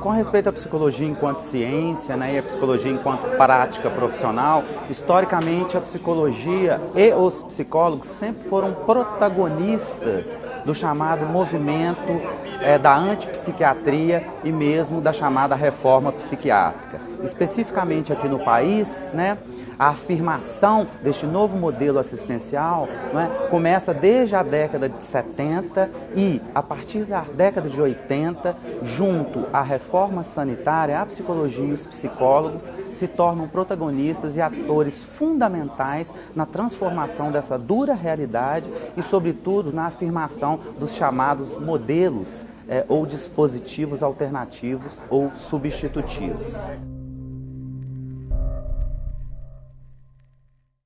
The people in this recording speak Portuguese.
Com respeito à psicologia enquanto ciência né, e a psicologia enquanto prática profissional, historicamente a psicologia e os psicólogos sempre foram protagonistas do chamado movimento é, da antipsiquiatria e mesmo da chamada reforma psiquiátrica. Especificamente aqui no país, né, a afirmação deste novo modelo assistencial né, começa desde a década de 70 e, a partir da década de 80, junto à reforma sanitária, a psicologia e os psicólogos se tornam protagonistas e atores fundamentais na transformação dessa dura realidade e, sobretudo, na afirmação dos chamados modelos é, ou dispositivos alternativos ou substitutivos.